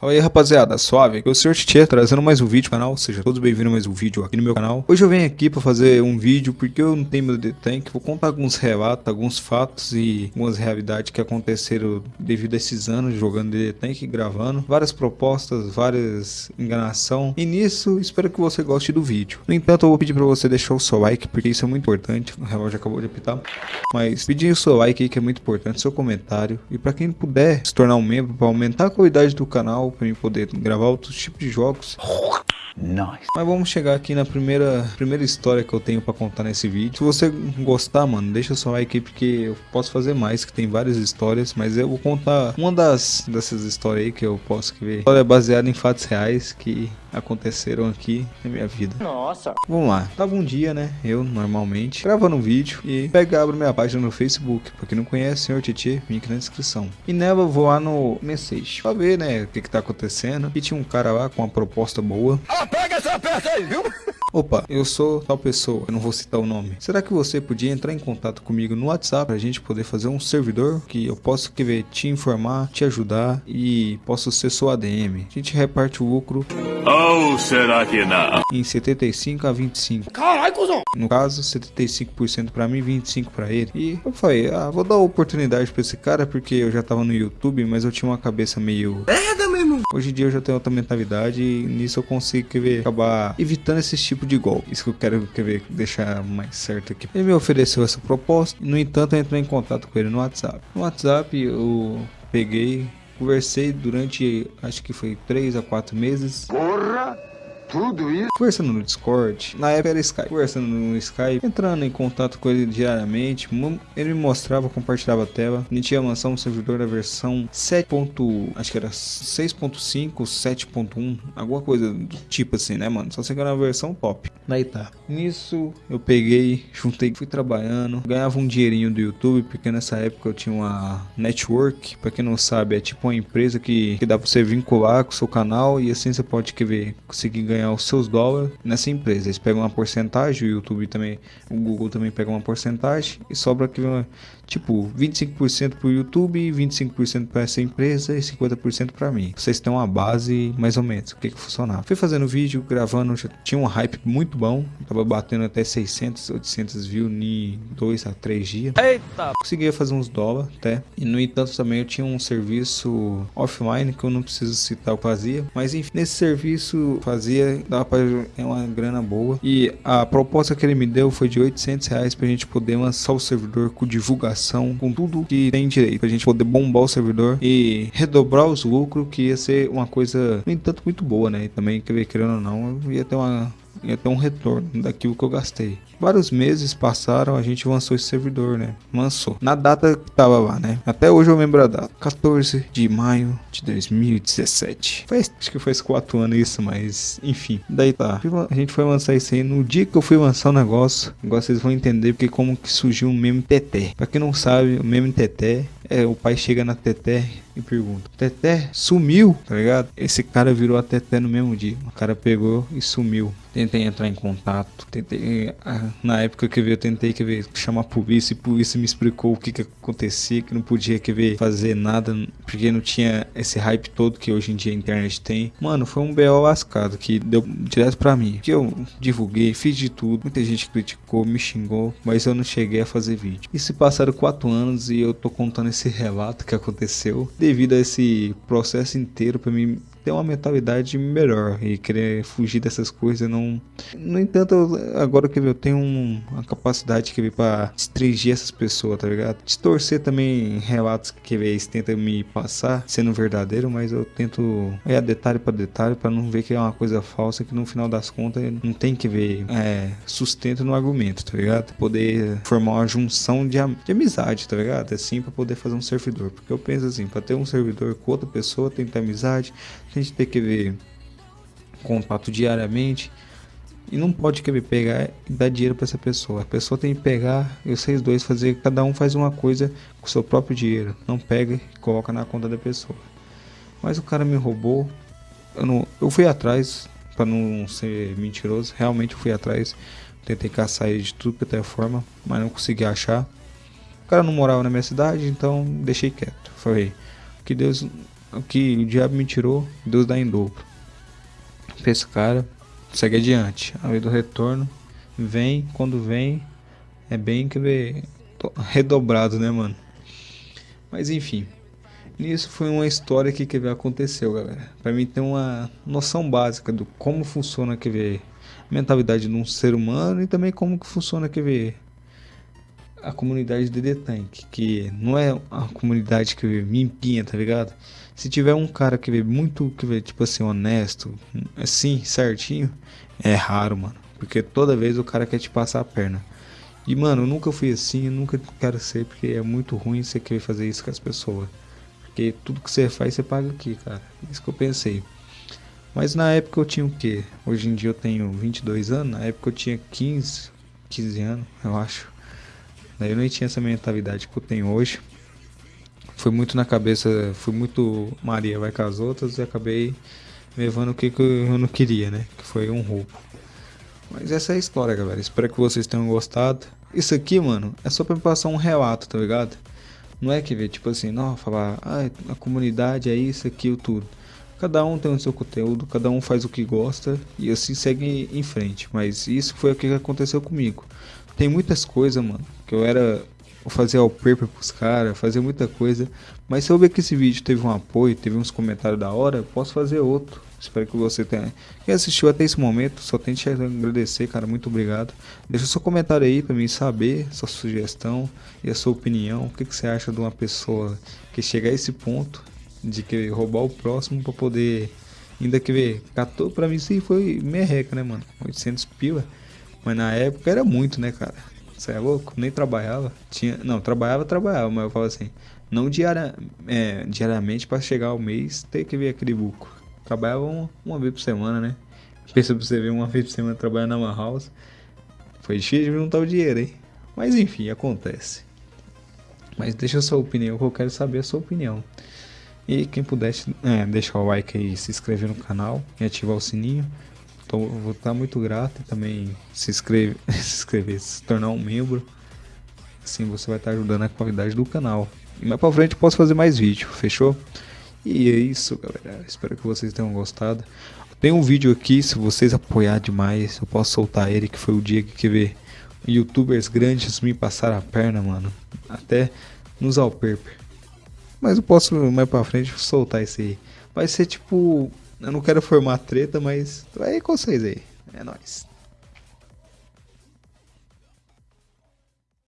Fala aí rapaziada, suave, aqui é o. Tietê trazendo mais um vídeo no canal, seja todos bem-vindos a mais um vídeo aqui no meu canal. Hoje eu venho aqui para fazer um vídeo porque eu não tenho meu tank, vou contar alguns relatos, alguns fatos e algumas realidades que aconteceram devido a esses anos jogando DD Tank gravando. Várias propostas, várias enganação e nisso espero que você goste do vídeo. No entanto eu vou pedir para você deixar o seu like porque isso é muito importante, o relógio acabou de apitar. Mas pedir o seu like aí que é muito importante, seu comentário e para quem puder se tornar um membro para aumentar a qualidade do canal para mim poder gravar outros tipos de jogos. Nice. Mas vamos chegar aqui na primeira, primeira história que eu tenho para contar nesse vídeo. Se você gostar, mano, deixa seu like aí porque eu posso fazer mais, que tem várias histórias, mas eu vou contar uma das dessas histórias aí que eu posso ver. História baseada em fatos reais que aconteceram aqui na minha vida. Nossa. Vamos lá. Tava um dia, né? Eu, normalmente, gravando um vídeo e pego abro minha página no Facebook. Pra quem não conhece, Senhor Titi, link na descrição. E nela eu vou lá no Message pra ver, né, o que que tá acontecendo. E tinha um cara lá com uma proposta boa. Ah, pega essa peça aí, viu? Opa, eu sou tal pessoa, eu não vou citar o nome. Será que você podia entrar em contato comigo no WhatsApp pra gente poder fazer um servidor que eu possa querer te informar, te ajudar e posso ser sua ADM? A gente reparte o lucro. Ou será que não? Em 75 a 25. Caralho, cuzão! No caso, 75% pra mim e 25% pra ele. E eu falei, ah, vou dar oportunidade pra esse cara porque eu já tava no YouTube, mas eu tinha uma cabeça meio... Merda! Hoje em dia eu já tenho outra mentalidade e nisso eu consigo querer, acabar evitando esse tipo de golpe. Isso que eu quero querer deixar mais certo aqui. Ele me ofereceu essa proposta, no entanto eu entrei em contato com ele no WhatsApp. No WhatsApp eu peguei, conversei durante acho que foi 3 a 4 meses. Porra! Tudo isso. Conversando no Discord, na época era Skype, conversando no Skype, entrando em contato com ele diariamente, ele me mostrava, compartilhava a tela, a gente ia lançar um servidor da versão 7. acho que era 6.5, 7.1, alguma coisa do tipo assim, né, mano? Só sei que era uma versão top. Daí tá. Nisso eu peguei, juntei, fui trabalhando, ganhava um dinheirinho do YouTube, porque nessa época eu tinha uma network, pra quem não sabe, é tipo uma empresa que, que dá pra você vincular com o seu canal e assim você pode querer conseguir ganhar ganhar os seus dólares nessa empresa. Eles pegam uma porcentagem, o YouTube também, o Google também pega uma porcentagem e sobra aqui tipo 25% para o YouTube, 25% para essa empresa e 50% para mim. Vocês têm uma base mais ou menos o que que funcionava. Fui fazendo vídeo, gravando, já tinha um hype muito bom, tava batendo até 600, 800 views em 2 a 3 dias. Eita! Conseguia fazer uns dólares até. E no entanto também eu tinha um serviço offline que eu não preciso citar o que fazia, mas enfim, nesse serviço fazia dava para é uma grana boa. E a proposta que ele me deu foi de 800 reais pra gente poder lançar o servidor com divulgação, com tudo que tem direito. Pra gente poder bombar o servidor e redobrar os lucros, que ia ser uma coisa, no entanto, muito boa, né? E também, querendo ou não, ia ter uma ia ter um retorno daquilo que eu gastei. Vários meses passaram, a gente lançou esse servidor, né? Lançou. Na data que tava lá, né? Até hoje eu lembro a data. 14 de maio de 2017. Faz, acho que faz 4 anos isso, mas enfim. Daí tá. A gente foi lançar isso aí. No dia que eu fui lançar o negócio, agora vocês vão entender porque como que surgiu o meme Teté. Pra quem não sabe, o meme Teté é o pai chega na Teté e pergunta: Teté sumiu, tá ligado? Esse cara virou a Teté no mesmo dia. O cara pegou e sumiu. Tentei entrar em contato, tentei. Ah, na época que eu tentei que ver, chamar a polícia e a polícia me explicou o que, que acontecia, que não podia que ver, fazer nada, porque não tinha esse hype todo que hoje em dia a internet tem. Mano, foi um BO lascado que deu direto pra mim. Que eu divulguei, fiz de tudo. Muita gente criticou, me xingou, mas eu não cheguei a fazer vídeo. E se passaram quatro anos e eu tô contando esse relato que aconteceu devido a esse processo inteiro para mim ter uma mentalidade melhor e querer fugir dessas coisas não. No entanto agora que eu tenho um, uma capacidade que para restringir essas pessoas tá ligado? Distorcer também relatos que eles tentam me passar sendo verdadeiro mas eu tento é detalhe para detalhe para não ver que é uma coisa falsa que no final das contas não tem que ver é, sustento no argumento tá ligado? Poder formar uma junção de, de amizade tá ligado? Assim para poder fazer um servidor. Porque eu penso assim para ter um servidor com outra pessoa tem que ter amizade a gente tem que ver contato diariamente e não pode querer pegar e dar dinheiro para essa pessoa. A pessoa tem que pegar e vocês dois fazer, cada um faz uma coisa com seu próprio dinheiro. Não pega e coloca na conta da pessoa. Mas o cara me roubou. Eu, não, eu fui atrás para não ser mentiroso. Realmente fui atrás. Tentei caçar ele de tudo que até forma, mas não consegui achar. O cara não morava na minha cidade, então deixei quieto. Falei, que Deus o que o diabo me tirou, Deus dá em dobro. Esse cara, segue adiante. A lei do retorno vem, quando vem, é bem que vê redobrado, né, mano? Mas enfim, nisso foi uma história que, que aconteceu, galera. Pra mim ter uma noção básica do como funciona que vê a mentalidade de um ser humano e também como que funciona que vê a comunidade de The Tank, que não é a comunidade que me empinha, tá ligado? Se tiver um cara que vê muito, que vê tipo assim, honesto, assim, certinho, é raro, mano. Porque toda vez o cara quer te passar a perna. E, mano, eu nunca fui assim, eu nunca quero ser, porque é muito ruim você querer fazer isso com as pessoas. Porque tudo que você faz, você paga aqui, cara. Isso que eu pensei. Mas na época eu tinha o quê? Hoje em dia eu tenho 22 anos, na época eu tinha 15, 15 anos, eu acho. Daí eu não tinha essa mentalidade que eu tenho hoje. Foi muito na cabeça, fui muito Maria vai com as outras e acabei levando o que, que eu não queria, né? Que foi um roubo. Mas essa é a história, galera. Espero que vocês tenham gostado. Isso aqui, mano, é só pra passar um relato, tá ligado? Não é que ver, tipo assim, não, falar, ah, a comunidade é isso, aquilo, tudo. Cada um tem o seu conteúdo, cada um faz o que gosta e assim segue em frente. Mas isso foi o que aconteceu comigo. Tem muitas coisas, mano, que eu era. Eu fazia paper pros caras, fazia muita coisa. Mas se eu ver que esse vídeo teve um apoio, teve uns comentários da hora, posso fazer outro. Espero que você tenha. Quem assistiu até esse momento, só tente agradecer, cara. Muito obrigado. Deixa seu comentário aí pra mim saber, sua sugestão e a sua opinião. O que, que você acha de uma pessoa que chega a esse ponto de que roubar o próximo pra poder. Ainda que ver, catou pra mim sim foi merreca, né, mano? 800 pila. Mas na época era muito, né, cara? Você é louco? Nem trabalhava. Tinha, não, trabalhava, trabalhava, mas eu falo assim, não diária, é, diariamente para chegar ao mês ter que ver aquele buco. Trabalhava uma, uma, vez por semana, né? Pensa pra você ver uma vez por semana trabalhando na house. Foi difícil de juntar o dinheiro, hein? Mas enfim, acontece. Mas deixa a sua opinião, que eu quero saber a sua opinião. E quem puder, é, deixar o like aí, se inscrever no canal e ativar o sininho. Tô, vou estar muito grato também se inscrever, se inscrever, se tornar um membro. Assim você vai estar ajudando a qualidade do canal. E mais pra frente eu posso fazer mais vídeo, fechou? E é isso, galera. Espero que vocês tenham gostado. Tem um vídeo aqui, se vocês apoiar demais, eu posso soltar ele, que foi o dia que, que ver youtubers grandes me passaram a perna, mano. Até nos Alperper. Mas eu posso mais pra frente soltar esse aí. Vai ser tipo eu não quero formar treta, mas aí com vocês aí. É nóis.